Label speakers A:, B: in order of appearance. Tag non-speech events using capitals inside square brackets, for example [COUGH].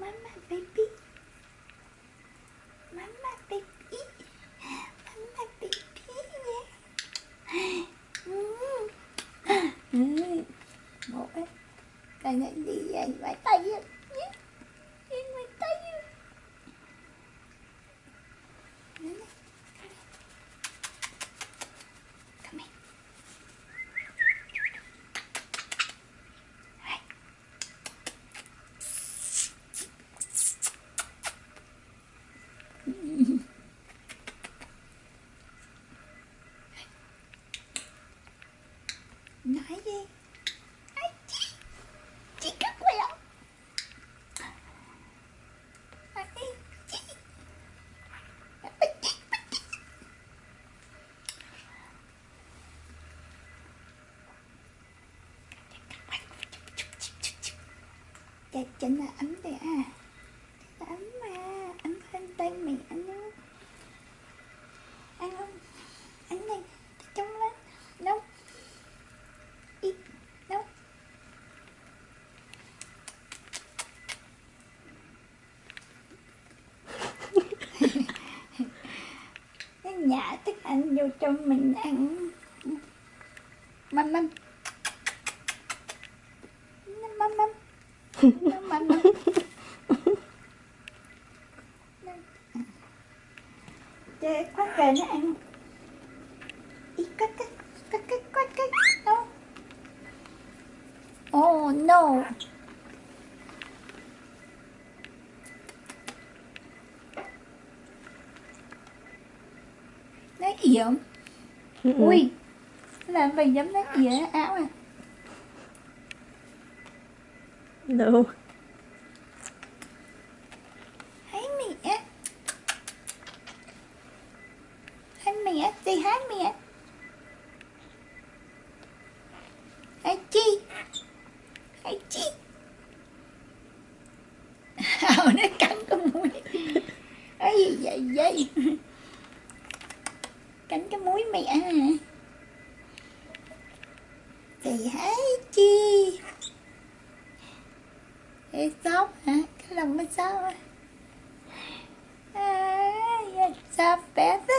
A: Mama, baby. Mama baby. Mama, baby. Ừ. Ừ. Một ấy. Cái này gì vậy? Vài tay á. Nhé. Nhìn vài cái gì? Ai, chị chị cắt quẹo Ai, chị Ai, chị, chị. Chắc chắn là ấm đấy à. Chắc là ấm mà Ấm hơn tay mẹ nữa Ăn không? Ăn này Trông lên Đâu Ý Đâu Cái nhả thức ăn vô cho mình ăn. Mâm mâm Mâm mâm Mâm mâm mâm Chơi khoát kề nó ăn. Cắt cắt cắt cắt đâu Oh no Nó ỉa không? Ui Làm vậy giống nó ỉa áo à.
B: No.
A: Hi mẹ Hi mẹ Say hi mẹ Hi chi? Hi chi? [LAUGHS] Hào nó cắn cái mũi. Gì vậy vậy Cắn cái mũi mẹ à thì hái chi? Ê sóc hả? Cái lòng nó sóc à, Ah, bé thế